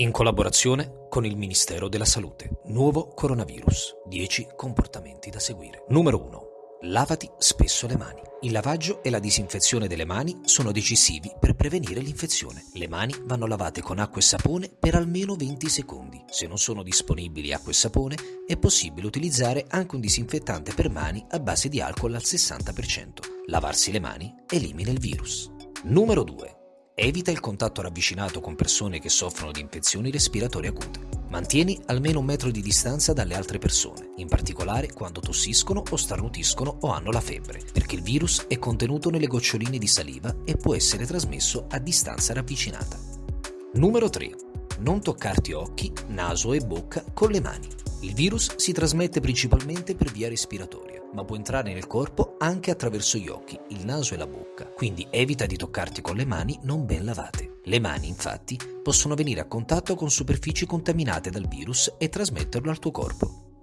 In collaborazione con il Ministero della Salute. Nuovo coronavirus. 10 comportamenti da seguire. Numero 1. Lavati spesso le mani. Il lavaggio e la disinfezione delle mani sono decisivi per prevenire l'infezione. Le mani vanno lavate con acqua e sapone per almeno 20 secondi. Se non sono disponibili acqua e sapone, è possibile utilizzare anche un disinfettante per mani a base di alcol al 60%. Lavarsi le mani elimina il virus. Numero 2. Evita il contatto ravvicinato con persone che soffrono di infezioni respiratorie acute. Mantieni almeno un metro di distanza dalle altre persone, in particolare quando tossiscono o starnutiscono o hanno la febbre, perché il virus è contenuto nelle goccioline di saliva e può essere trasmesso a distanza ravvicinata. Numero 3. Non toccarti occhi, naso e bocca con le mani. Il virus si trasmette principalmente per via respiratoria, ma può entrare nel corpo anche attraverso gli occhi, il naso e la bocca, quindi evita di toccarti con le mani non ben lavate. Le mani, infatti, possono venire a contatto con superfici contaminate dal virus e trasmetterlo al tuo corpo.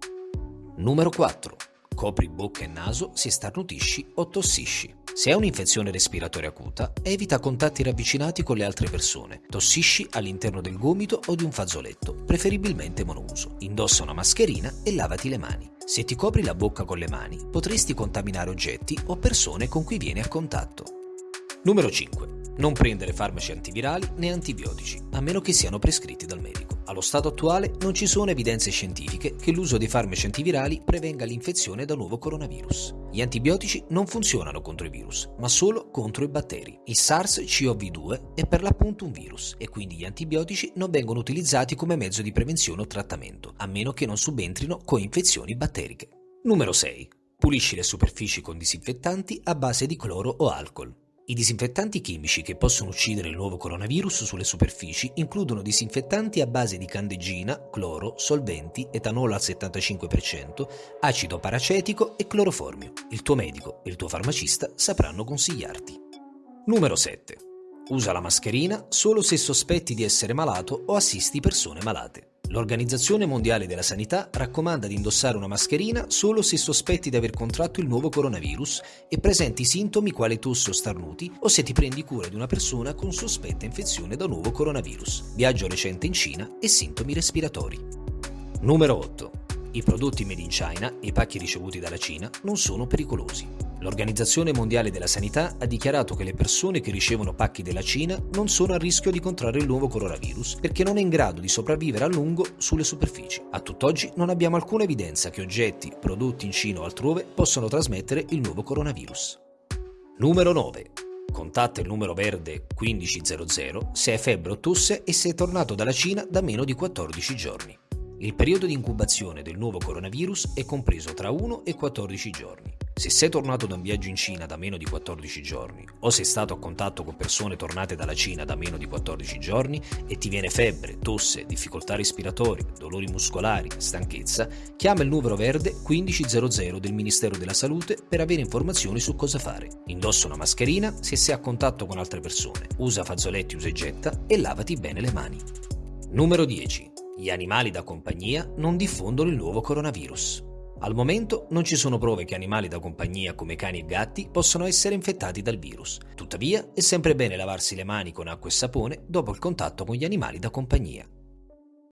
Numero 4. Copri bocca e naso se starnutisci o tossisci. Se hai un'infezione respiratoria acuta, evita contatti ravvicinati con le altre persone. Tossisci all'interno del gomito o di un fazzoletto, preferibilmente monouso. Indossa una mascherina e lavati le mani. Se ti copri la bocca con le mani, potresti contaminare oggetti o persone con cui vieni a contatto. Numero 5. Non prendere farmaci antivirali né antibiotici, a meno che siano prescritti dal medico. Allo stato attuale non ci sono evidenze scientifiche che l'uso dei farmaci antivirali prevenga l'infezione da nuovo coronavirus. Gli antibiotici non funzionano contro i virus, ma solo contro i batteri. Il SARS-CoV-2 è per l'appunto un virus e quindi gli antibiotici non vengono utilizzati come mezzo di prevenzione o trattamento, a meno che non subentrino coinfezioni batteriche. Numero 6. Pulisci le superfici con disinfettanti a base di cloro o alcol. I disinfettanti chimici che possono uccidere il nuovo coronavirus sulle superfici includono disinfettanti a base di candeggina, cloro, solventi, etanolo al 75%, acido paracetico e cloroformio. Il tuo medico e il tuo farmacista sapranno consigliarti. Numero 7. Usa la mascherina solo se sospetti di essere malato o assisti persone malate. L'Organizzazione Mondiale della Sanità raccomanda di indossare una mascherina solo se sospetti di aver contratto il nuovo coronavirus e presenti sintomi quali tosse o starnuti o se ti prendi cura di una persona con sospetta infezione da nuovo coronavirus, viaggio recente in Cina e sintomi respiratori. Numero 8. I prodotti made in China e i pacchi ricevuti dalla Cina non sono pericolosi. L'Organizzazione Mondiale della Sanità ha dichiarato che le persone che ricevono pacchi della Cina non sono a rischio di contrarre il nuovo coronavirus perché non è in grado di sopravvivere a lungo sulle superfici. A tutt'oggi non abbiamo alcuna evidenza che oggetti prodotti in Cina o altrove possano trasmettere il nuovo coronavirus. Numero 9. Contatta il numero verde 1500 se hai febbre o tosse e sei tornato dalla Cina da meno di 14 giorni. Il periodo di incubazione del nuovo coronavirus è compreso tra 1 e 14 giorni. Se sei tornato da un viaggio in Cina da meno di 14 giorni o sei stato a contatto con persone tornate dalla Cina da meno di 14 giorni e ti viene febbre, tosse, difficoltà respiratorie, dolori muscolari, stanchezza, chiama il numero verde 1500 del Ministero della Salute per avere informazioni su cosa fare. Indossa una mascherina se sei a contatto con altre persone, usa fazzoletti usa e getta e lavati bene le mani. Numero 10. Gli animali da compagnia non diffondono il nuovo coronavirus. Al momento non ci sono prove che animali da compagnia come cani e gatti possano essere infettati dal virus. Tuttavia è sempre bene lavarsi le mani con acqua e sapone dopo il contatto con gli animali da compagnia.